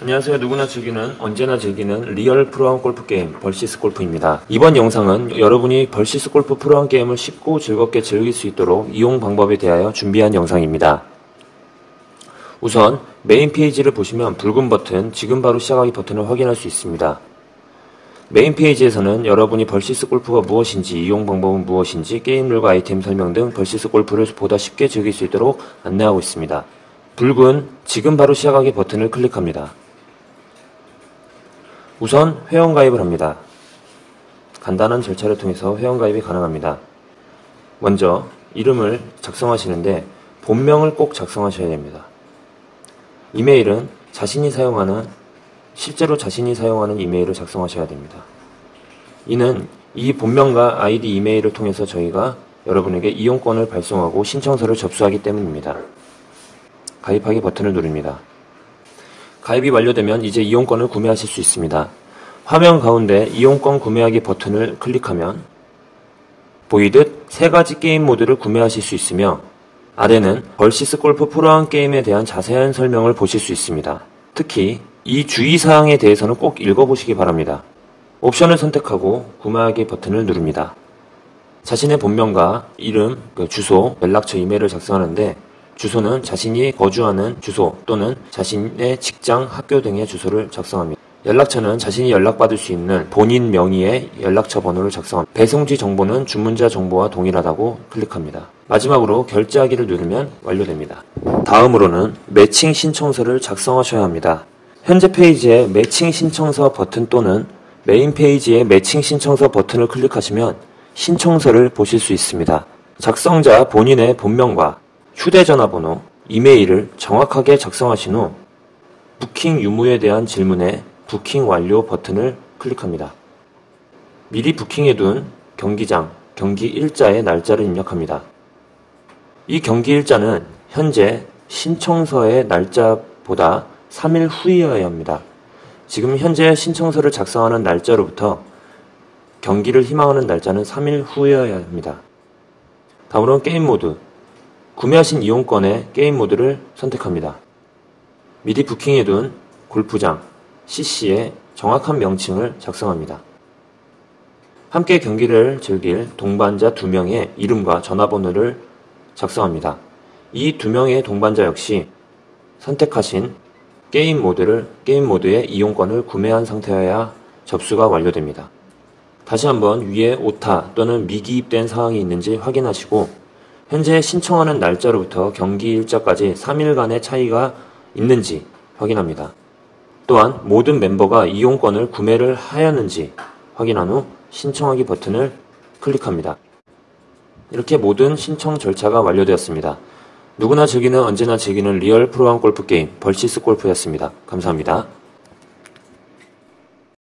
안녕하세요. 누구나 즐기는 언제나 즐기는 리얼 프로암 골프 게임 벌시스 골프입니다. 이번 영상은 여러분이 벌시스 골프 프로암 게임을 쉽고 즐겁게 즐길 수 있도록 이용 방법에 대하여 준비한 영상입니다. 우선 메인 페이지를 보시면 붉은 버튼 지금 바로 시작하기 버튼을 확인할 수 있습니다. 메인 페이지에서는 여러분이 벌시스 골프가 무엇인지, 이용 방법은 무엇인지, 게임 룰과 아이템 설명 등 벌시스 골프를 보다 쉽게 즐길 수 있도록 안내하고 있습니다. 붉은 지금 바로 시작하기 버튼을 클릭합니다. 우선 회원가입을 합니다. 간단한 절차를 통해서 회원가입이 가능합니다. 먼저 이름을 작성하시는데 본명을 꼭 작성하셔야 됩니다. 이메일은 자신이 사용하는 실제로 자신이 사용하는 이메일을 작성하셔야 됩니다. 이는 이 본명과 아이디 이메일을 통해서 저희가 여러분에게 이용권을 발송하고 신청서를 접수하기 때문입니다. 가입하기 버튼을 누릅니다. 가입이 완료되면 이제 이용권을 구매하실 수 있습니다. 화면 가운데 이용권 구매하기 버튼을 클릭하면 보이듯 세 가지 게임 모드를 구매하실 수 있으며 아래는 벌시스 골프 프로한 게임에 대한 자세한 설명을 보실 수 있습니다. 특히 이 주의사항에 대해서는 꼭 읽어보시기 바랍니다. 옵션을 선택하고 구매하기 버튼을 누릅니다. 자신의 본명과 이름, 그 주소, 연락처, 이메일을 작성하는데 주소는 자신이 거주하는 주소 또는 자신의 직장, 학교 등의 주소를 작성합니다. 연락처는 자신이 연락받을 수 있는 본인 명의의 연락처 번호를 작성합니다. 배송지 정보는 주문자 정보와 동일하다고 클릭합니다. 마지막으로 결제하기를 누르면 완료됩니다. 다음으로는 매칭 신청서를 작성하셔야 합니다. 현재 페이지에 매칭 신청서 버튼 또는 메인 페이지에 매칭 신청서 버튼을 클릭하시면 신청서를 보실 수 있습니다. 작성자 본인의 본명과 휴대전화 번호, 이메일을 정확하게 작성하신 후 부킹 유무에 대한 질문에 부킹 완료 버튼을 클릭합니다. 미리 부킹해둔 경기장, 경기 일자의 날짜를 입력합니다. 이 경기 일자는 현재 신청서의 날짜보다 3일 후이어야 합니다. 지금 현재 신청서를 작성하는 날짜로부터 경기를 희망하는 날짜는 3일 후여야 합니다. 다음으로는 게임 모드. 구매하신 이용권의 게임 모드를 선택합니다. 미리 부킹해둔 골프장, CC의 정확한 명칭을 작성합니다. 함께 경기를 즐길 동반자 2명의 이름과 전화번호를 작성합니다. 이두 명의 동반자 역시 선택하신 게임 모드를 게임 모드의 이용권을 구매한 상태여야 접수가 완료됩니다. 다시 한번 위에 오타 또는 미기입된 사항이 있는지 확인하시고 현재 신청하는 날짜로부터 경기 일자까지 3일간의 차이가 있는지 확인합니다. 또한 모든 멤버가 이용권을 구매를 하였는지 확인한 후 신청하기 버튼을 클릭합니다. 이렇게 모든 신청 절차가 완료되었습니다. 누구나 즐기는 언제나 즐기는 리얼 프로암 골프 게임 벌시스 골프였습니다. 감사합니다.